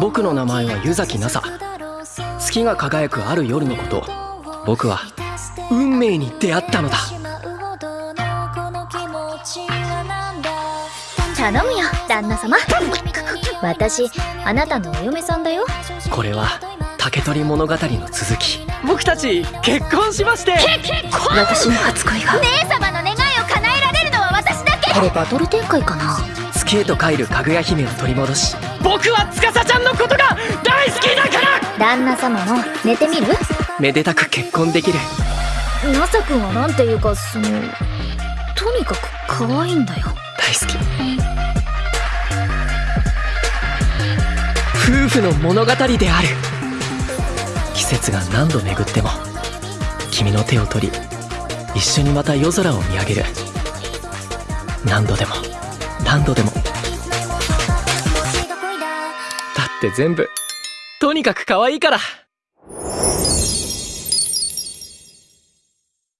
僕の名前は湯崎奈紗。月が輝くある夜のこと僕は運命に出会ったのだ。頼むよ旦那様。私あなたのお嫁さんだよ。これは竹取物語の続き。僕たち結婚しまして。私の初恋が。姉様これバトル展開かな。月へと帰るかぐや姫を取り戻し。僕は司ちゃんのことが大好きだから！旦那様も寝てみる？めでたく結婚できる。ナサ君はなんていうかそのとにかく可愛いんだよ。大好き。夫婦の物語である。季節が何度巡っても君の手を取り一緒にまた夜空を見上げる何度でも。何度でも。だって全部。とにかく可愛いから